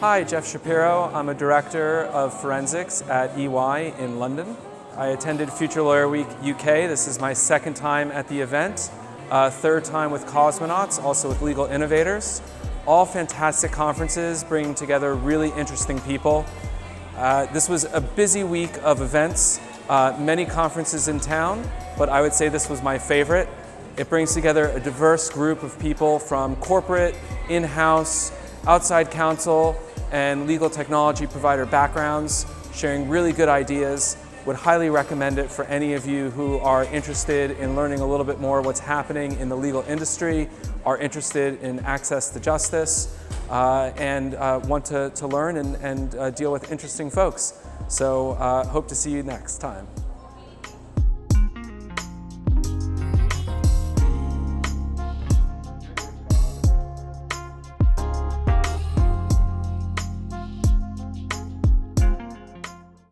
Hi, Jeff Shapiro. I'm a director of forensics at EY in London. I attended Future Lawyer Week UK. This is my second time at the event, uh, third time with Cosmonauts, also with Legal Innovators. All fantastic conferences bringing together really interesting people. Uh, this was a busy week of events, uh, many conferences in town, but I would say this was my favorite. It brings together a diverse group of people from corporate, in-house, outside counsel, and legal technology provider backgrounds, sharing really good ideas. Would highly recommend it for any of you who are interested in learning a little bit more what's happening in the legal industry, are interested in access to justice, uh, and uh, want to, to learn and, and uh, deal with interesting folks. So uh, hope to see you next time.